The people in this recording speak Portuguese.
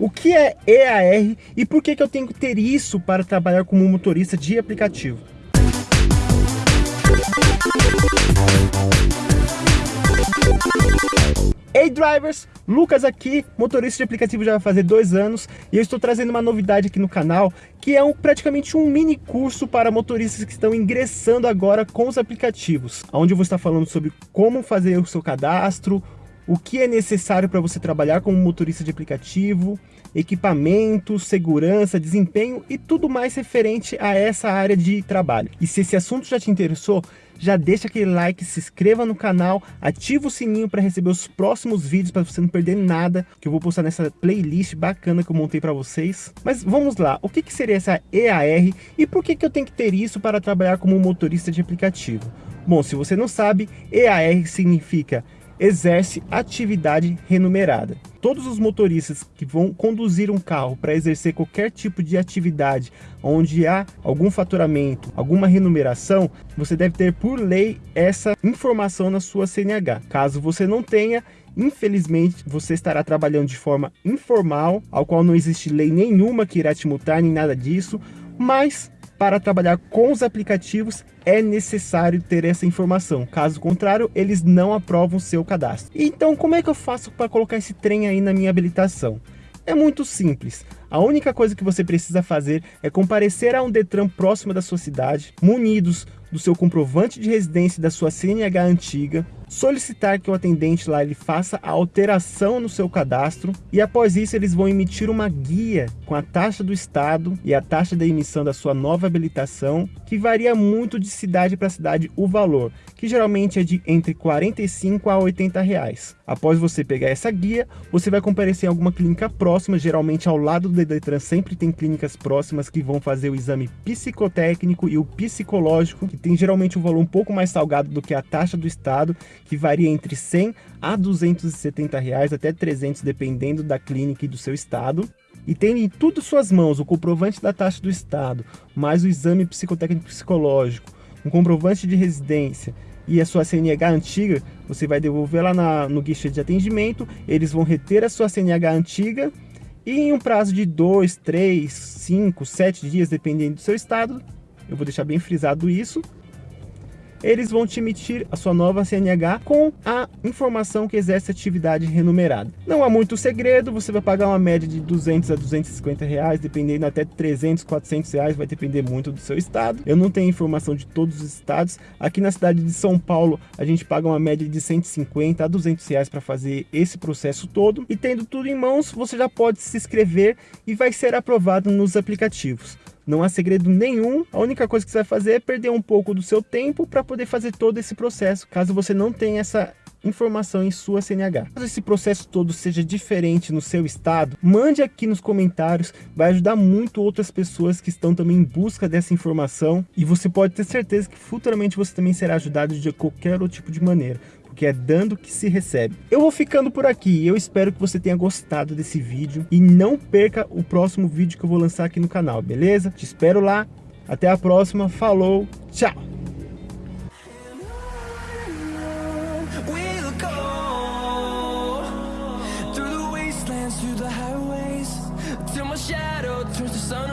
O que é EAR e por que, que eu tenho que ter isso para trabalhar como motorista de aplicativo? Hey drivers, Lucas aqui, motorista de aplicativo já vai fazer dois anos e eu estou trazendo uma novidade aqui no canal que é um, praticamente um mini curso para motoristas que estão ingressando agora com os aplicativos, onde eu vou estar falando sobre como fazer o seu cadastro, o que é necessário para você trabalhar como motorista de aplicativo, equipamentos, segurança, desempenho e tudo mais referente a essa área de trabalho. E se esse assunto já te interessou, já deixa aquele like, se inscreva no canal, ativa o sininho para receber os próximos vídeos para você não perder nada que eu vou postar nessa playlist bacana que eu montei para vocês. Mas vamos lá, o que, que seria essa EAR e por que, que eu tenho que ter isso para trabalhar como motorista de aplicativo? Bom, se você não sabe, EAR significa exerce atividade remunerada. Todos os motoristas que vão conduzir um carro para exercer qualquer tipo de atividade onde há algum faturamento, alguma remuneração, você deve ter por lei essa informação na sua CNH. Caso você não tenha, infelizmente você estará trabalhando de forma informal, ao qual não existe lei nenhuma que irá te multar nem nada disso, mas para trabalhar com os aplicativos é necessário ter essa informação. Caso contrário, eles não aprovam seu cadastro. Então, como é que eu faço para colocar esse trem aí na minha habilitação? É muito simples. A única coisa que você precisa fazer é comparecer a um Detran próximo da sua cidade, munidos do seu comprovante de residência da sua CNH antiga, solicitar que o atendente lá ele faça a alteração no seu cadastro e após isso eles vão emitir uma guia com a taxa do estado e a taxa da emissão da sua nova habilitação, que varia muito de cidade para cidade o valor, que geralmente é de entre 45 a 80 reais. Após você pegar essa guia, você vai comparecer em alguma clínica próxima, geralmente ao lado do Detran sempre tem clínicas próximas que vão fazer o exame psicotécnico e o psicológico, que tem geralmente um valor um pouco mais salgado do que a taxa do estado, que varia entre 100 a 270 reais, até 300 dependendo da clínica e do seu estado. E tem em tudo suas mãos o comprovante da taxa do estado, mais o exame psicotécnico psicológico, um comprovante de residência e a sua CNH antiga, você vai devolver lá na, no guichê de atendimento, eles vão reter a sua CNH antiga e em um prazo de 2, 3, 5, 7 dias, dependendo do seu estado, eu vou deixar bem frisado isso, eles vão te emitir a sua nova CNH com a informação que exerce atividade remunerada. Não há muito segredo, você vai pagar uma média de 200 a 250 reais, dependendo até 300, 400 reais, vai depender muito do seu estado. Eu não tenho informação de todos os estados. Aqui na cidade de São Paulo, a gente paga uma média de 150 a 200 reais para fazer esse processo todo. E tendo tudo em mãos, você já pode se inscrever e vai ser aprovado nos aplicativos. Não há segredo nenhum, a única coisa que você vai fazer é perder um pouco do seu tempo para poder fazer todo esse processo, caso você não tenha essa informação em sua CNH. Caso esse processo todo seja diferente no seu estado, mande aqui nos comentários, vai ajudar muito outras pessoas que estão também em busca dessa informação. E você pode ter certeza que futuramente você também será ajudado de qualquer outro tipo de maneira porque é dando que se recebe. Eu vou ficando por aqui, eu espero que você tenha gostado desse vídeo e não perca o próximo vídeo que eu vou lançar aqui no canal, beleza? Te espero lá, até a próxima, falou, tchau! shadow turns to sun